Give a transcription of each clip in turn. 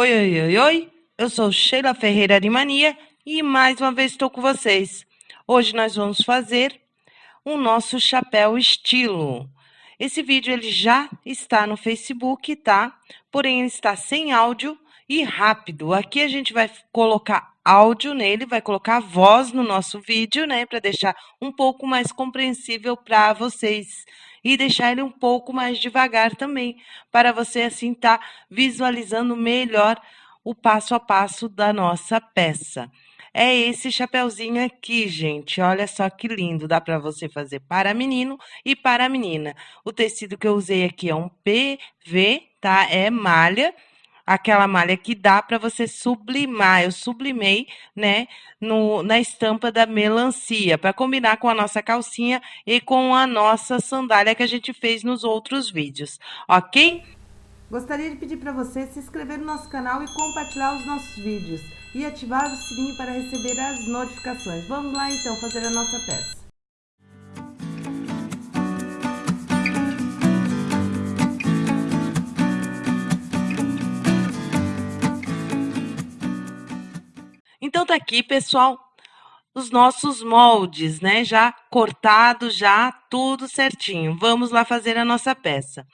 Oi, oi, oi, oi. Eu sou Sheila Ferreira Arimania e mais uma vez estou com vocês. Hoje nós vamos fazer o nosso chapéu estilo. Esse vídeo ele já está no Facebook, tá? Porém, ele está sem áudio e rápido. Aqui a gente vai colocar áudio nele, vai colocar voz no nosso vídeo, né? Para deixar um pouco mais compreensível para vocês e deixar ele um pouco mais devagar também, para você assim estar tá visualizando melhor o passo a passo da nossa peça. É esse chapeuzinho aqui, gente. Olha só que lindo. Dá para você fazer para menino e para menina. O tecido que eu usei aqui é um PV, tá? É malha aquela malha que dá para você sublimar. Eu sublimei, né, no, na estampa da melancia, para combinar com a nossa calcinha e com a nossa sandália que a gente fez nos outros vídeos, ok? Gostaria de pedir para você se inscrever no nosso canal e compartilhar os nossos vídeos e ativar o sininho para receber as notificações. Vamos lá então fazer a nossa peça. Tá aqui, pessoal, os nossos moldes, né? Já cortado, já tudo certinho. Vamos lá fazer a nossa peça.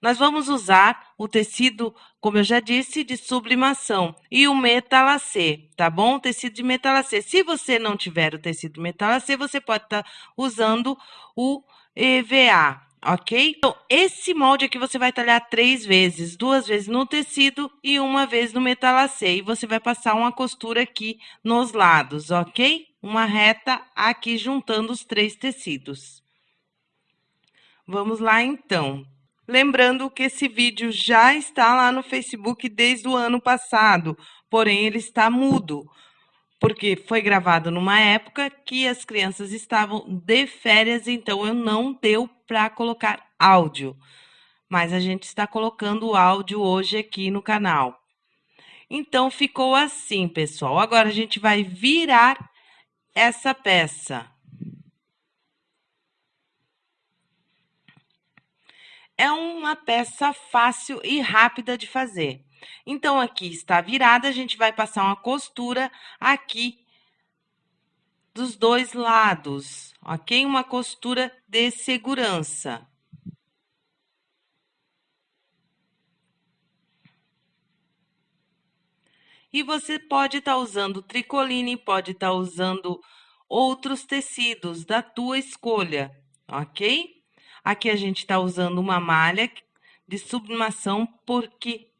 Nós vamos usar o tecido, como eu já disse, de sublimação e o metalacê, tá bom? O tecido de metalacê. Se você não tiver o tecido metalacê, você pode estar tá usando o EVA, ok? Então, esse molde aqui você vai talhar três vezes, duas vezes no tecido e uma vez no metalacê. E você vai passar uma costura aqui nos lados, ok? Uma reta aqui juntando os três tecidos. Vamos lá, então. Lembrando que esse vídeo já está lá no Facebook desde o ano passado, porém ele está mudo porque foi gravado numa época que as crianças estavam de férias, então eu não deu para colocar áudio. Mas a gente está colocando o áudio hoje aqui no canal. Então ficou assim, pessoal. Agora a gente vai virar essa peça. É uma peça fácil e rápida de fazer. Então, aqui está virada, a gente vai passar uma costura aqui dos dois lados, ok? Uma costura de segurança. E você pode estar tá usando tricoline, pode estar tá usando outros tecidos da tua escolha, ok? Aqui a gente está usando uma malha de sublimação porque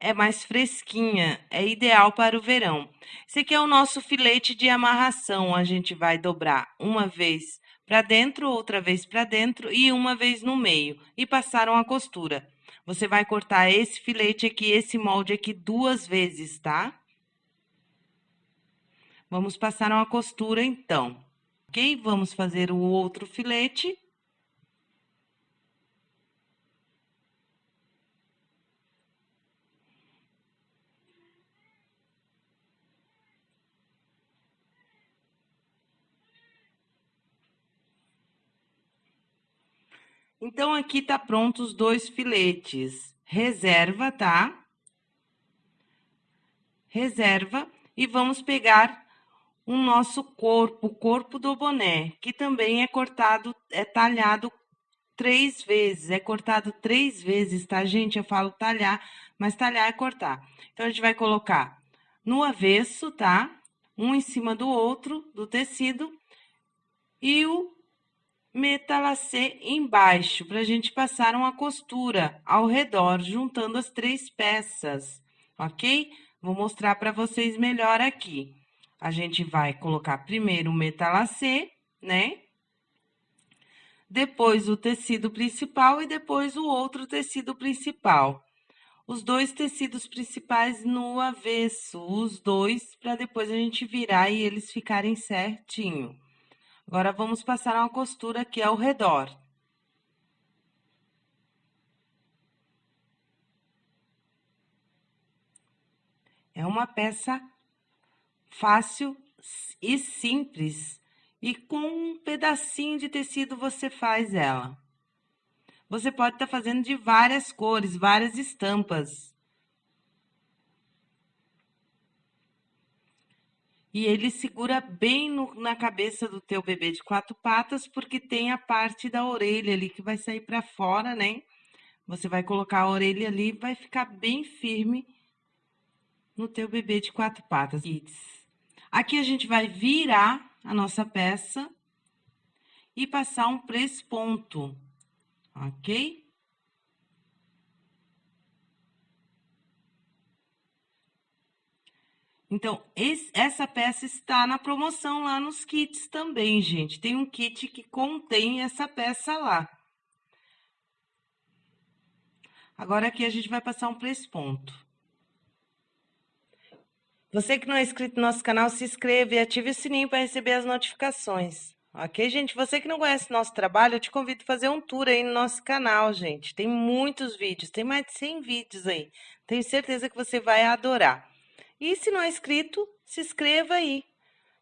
é mais fresquinha, é ideal para o verão. Esse aqui é o nosso filete de amarração, a gente vai dobrar uma vez para dentro, outra vez para dentro e uma vez no meio e passar uma costura. Você vai cortar esse filete aqui, esse molde aqui duas vezes, tá? Vamos passar uma costura então, ok? Vamos fazer o outro filete. Então, aqui tá pronto os dois filetes. Reserva, tá? Reserva. E vamos pegar o nosso corpo, o corpo do boné, que também é cortado, é talhado três vezes. É cortado três vezes, tá, gente? Eu falo talhar, mas talhar é cortar. Então, a gente vai colocar no avesso, tá? Um em cima do outro, do tecido. E o metalacê embaixo, para a gente passar uma costura ao redor, juntando as três peças, ok? Vou mostrar para vocês melhor aqui. A gente vai colocar primeiro o metalacê, né? Depois o tecido principal e depois o outro tecido principal. Os dois tecidos principais no avesso, os dois, para depois a gente virar e eles ficarem certinho. Agora, vamos passar uma costura aqui ao redor. É uma peça fácil e simples. E com um pedacinho de tecido você faz ela. Você pode estar tá fazendo de várias cores, várias estampas. E ele segura bem no, na cabeça do teu bebê de quatro patas, porque tem a parte da orelha ali que vai sair para fora, né? Você vai colocar a orelha ali e vai ficar bem firme no teu bebê de quatro patas. Aqui a gente vai virar a nossa peça e passar um ponto, ok? Então, esse, essa peça está na promoção lá nos kits também, gente. Tem um kit que contém essa peça lá. Agora, aqui a gente vai passar um ponto. Você que não é inscrito no nosso canal, se inscreva e ative o sininho para receber as notificações. Ok, gente? Você que não conhece nosso trabalho, eu te convido a fazer um tour aí no nosso canal, gente. Tem muitos vídeos, tem mais de 100 vídeos aí. Tenho certeza que você vai adorar. E se não é inscrito, se inscreva aí,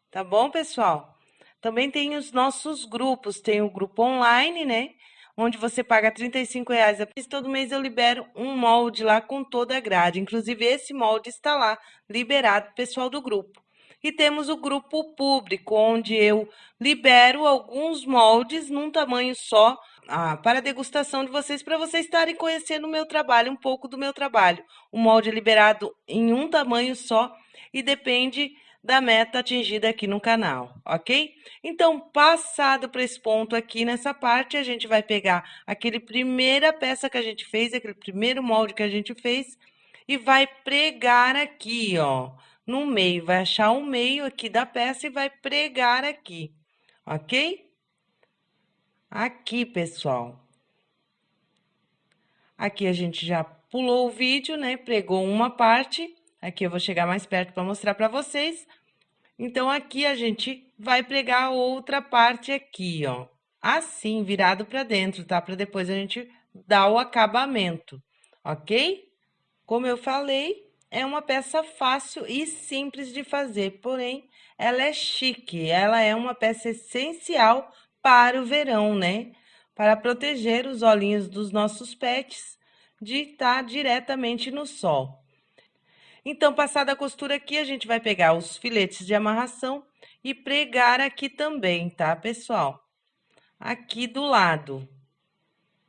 tá bom, pessoal? Também tem os nossos grupos, tem o grupo online, né? Onde você paga R$ reais. Todo mês eu libero um molde lá com toda a grade. Inclusive, esse molde está lá, liberado pessoal do grupo. E temos o grupo público, onde eu libero alguns moldes num tamanho só, ah, para degustação de vocês, para vocês estarem conhecendo o meu trabalho, um pouco do meu trabalho. O molde é liberado em um tamanho só e depende da meta atingida aqui no canal, ok? Então, passado para esse ponto aqui nessa parte, a gente vai pegar aquele primeira peça que a gente fez, aquele primeiro molde que a gente fez, e vai pregar aqui, ó, no meio. Vai achar o meio aqui da peça e vai pregar aqui, ok? Aqui, pessoal. Aqui a gente já pulou o vídeo, né? Pregou uma parte. Aqui eu vou chegar mais perto para mostrar para vocês. Então, aqui a gente vai pregar outra parte aqui, ó. Assim, virado para dentro, tá? Para depois a gente dar o acabamento, ok? Como eu falei, é uma peça fácil e simples de fazer, porém, ela é chique. Ela é uma peça essencial para o verão, né? Para proteger os olhinhos dos nossos pets de estar diretamente no sol. Então, passada a costura aqui, a gente vai pegar os filetes de amarração e pregar aqui também, tá, pessoal? Aqui do lado.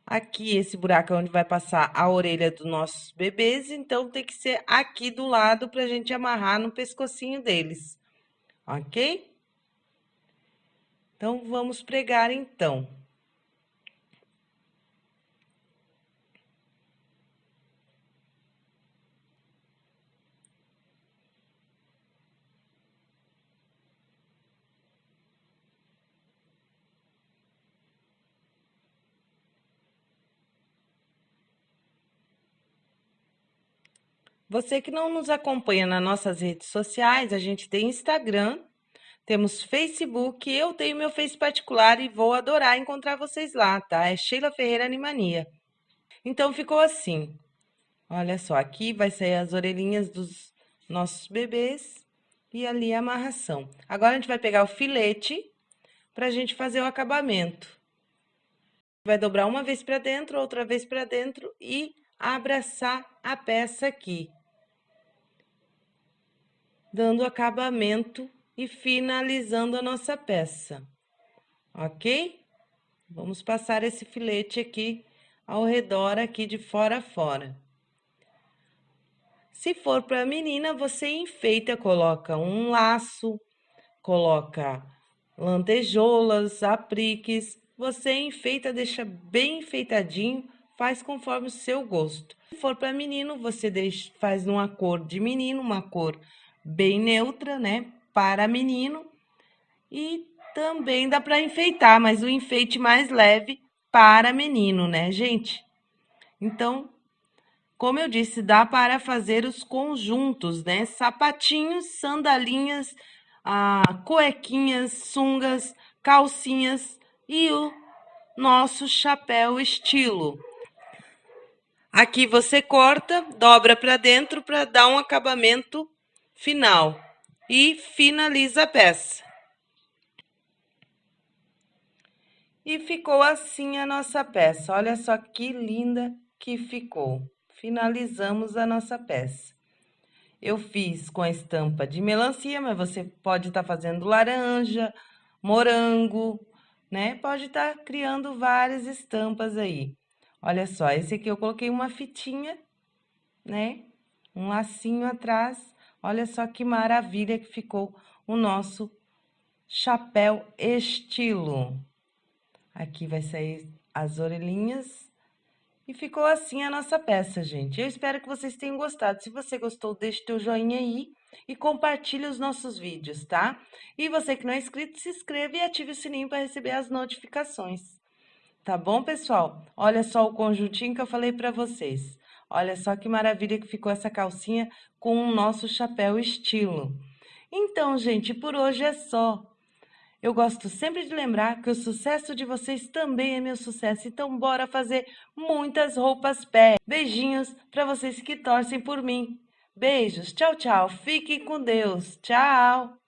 Aqui, esse buraco é onde vai passar a orelha dos nossos bebês, então tem que ser aqui do lado para a gente amarrar no pescocinho deles, ok? Então, vamos pregar então. Você que não nos acompanha nas nossas redes sociais, a gente tem Instagram, temos Facebook, eu tenho meu Face particular e vou adorar encontrar vocês lá, tá? É Sheila Ferreira Animania. Então, ficou assim. Olha só, aqui vai sair as orelhinhas dos nossos bebês e ali a amarração. Agora, a gente vai pegar o filete para a gente fazer o acabamento. Vai dobrar uma vez para dentro, outra vez para dentro e abraçar a peça aqui. Dando acabamento e finalizando a nossa peça, ok? Vamos passar esse filete aqui ao redor aqui de fora a fora. Se for para a menina, você enfeita, coloca um laço, coloca lantejoulas, apliques, você enfeita, deixa bem enfeitadinho, faz conforme o seu gosto. Se for para menino, você deixa, faz uma cor de menino, uma cor bem neutra, né? Para menino e também dá para enfeitar, mas o enfeite mais leve para menino, né, gente? Então, como eu disse, dá para fazer os conjuntos, né? Sapatinhos, sandalinhas, ah, cuequinhas, sungas, calcinhas e o nosso chapéu estilo. Aqui você corta, dobra para dentro para dar um acabamento final e finaliza a peça. E ficou assim a nossa peça. Olha só que linda que ficou. Finalizamos a nossa peça. eu fiz com a estampa de melancia, mas você pode estar tá fazendo laranja, morango, né? Pode estar tá criando várias estampas aí. Olha só, esse aqui eu coloquei uma fitinha, né? Um lacinho atrás. Olha só que maravilha que ficou o nosso chapéu estilo. Aqui vai sair as orelhinhas e ficou assim a nossa peça, gente. Eu espero que vocês tenham gostado. Se você gostou, deixe teu joinha aí e compartilhe os nossos vídeos, tá? E você que não é inscrito, se inscreva e ative o sininho para receber as notificações. Tá bom, pessoal? Olha só o conjuntinho que eu falei para vocês. Olha só que maravilha que ficou essa calcinha com o nosso chapéu estilo. Então, gente, por hoje é só. Eu gosto sempre de lembrar que o sucesso de vocês também é meu sucesso. Então, bora fazer muitas roupas pé. Beijinhos para vocês que torcem por mim. Beijos, tchau, tchau. Fiquem com Deus. Tchau.